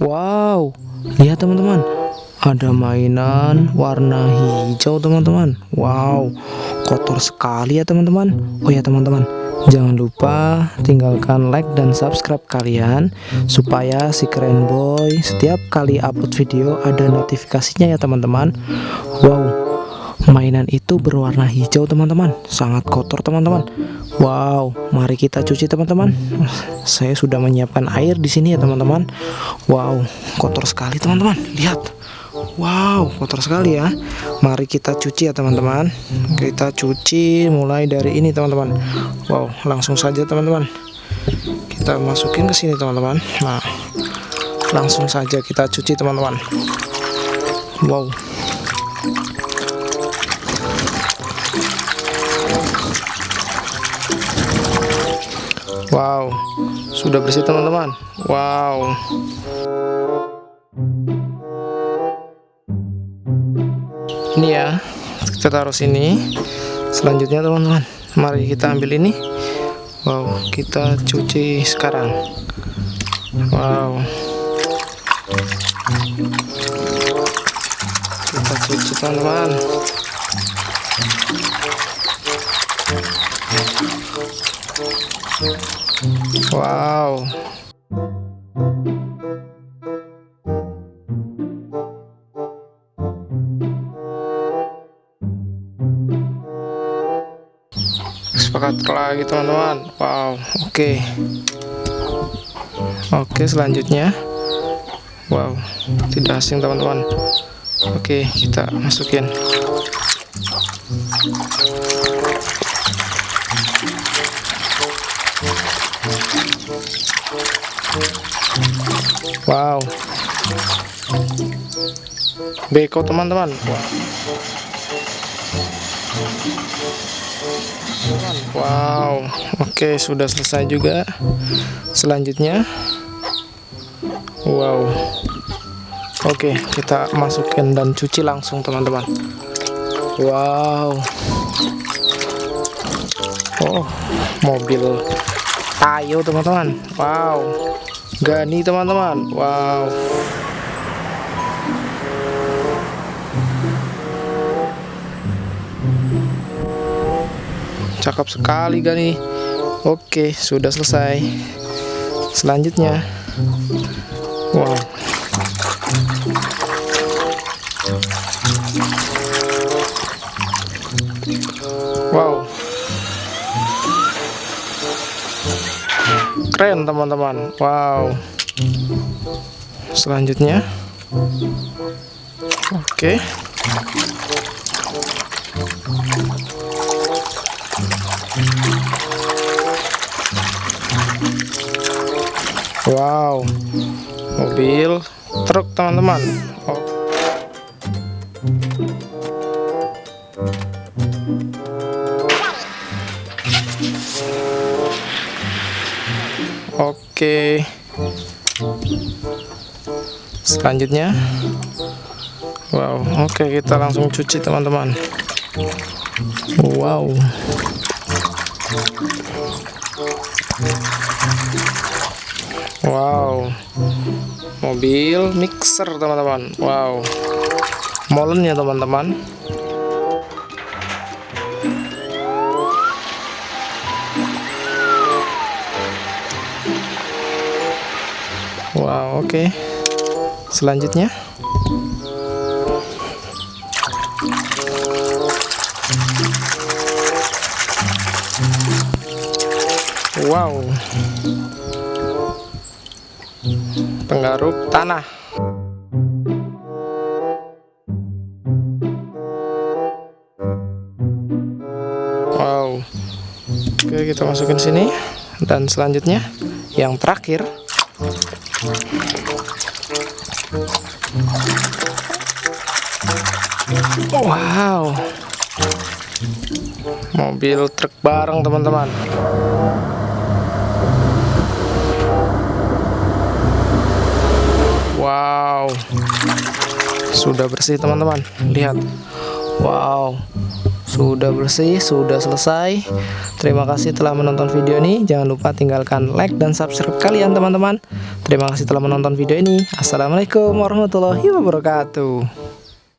Wow, lihat teman-teman, ada mainan warna hijau teman-teman. Wow, kotor sekali ya teman-teman. Oh ya teman-teman, jangan lupa tinggalkan like dan subscribe kalian supaya si keren boy setiap kali upload video ada notifikasinya ya teman-teman. Wow, mainan itu berwarna hijau teman-teman. Sangat kotor teman-teman. Wow mari kita cuci teman-teman. Saya sudah menyiapkan air di sini ya teman-teman. Wow kotor sekali teman-teman. Lihat. Wow kotor sekali ya. Mari kita cuci ya teman-teman. Kita cuci mulai dari ini teman-teman. Wow langsung saja teman-teman. Kita masukin ke sini teman-teman. Nah langsung saja kita cuci teman-teman. Wow Wow, sudah bersih teman-teman. Wow. Ini ya, kita taruh sini. Selanjutnya teman-teman, mari kita ambil ini. Wow, kita cuci sekarang. Wow. Kita cuci teman-teman. Wow. Sepakat lagi teman-teman. Wow, oke. Okay. Oke, okay, selanjutnya. Wow, tidak asing teman-teman. Oke, okay, kita masukin. Wow. Beko teman-teman. Wow. Oke, sudah selesai juga. Selanjutnya. Wow. Oke, kita masukin dan cuci langsung teman-teman. Wow. Oh, mobil Ayo teman-teman. Wow. Gani teman-teman Wow Cakep sekali Gani Oke sudah selesai Selanjutnya Wow Wow. Keren teman-teman. Wow. Selanjutnya. Oke. Wow. Mobil truk teman-teman. Oh. Oke. Selanjutnya. Wow, oke kita langsung cuci teman-teman. Wow. Wow. Mobil mixer teman-teman. Wow. Molen ya teman-teman. Wow, oke. Okay. Selanjutnya. Wow. Penggaruk tanah. Wow. Oke, kita masukin sini dan selanjutnya yang terakhir Wow. Mobil truk bareng teman-teman. Wow. Sudah bersih teman-teman. Lihat. Wow sudah bersih, sudah selesai. Terima kasih telah menonton video ini. Jangan lupa tinggalkan like dan subscribe kalian teman-teman. Terima kasih telah menonton video ini. Assalamualaikum warahmatullahi wabarakatuh.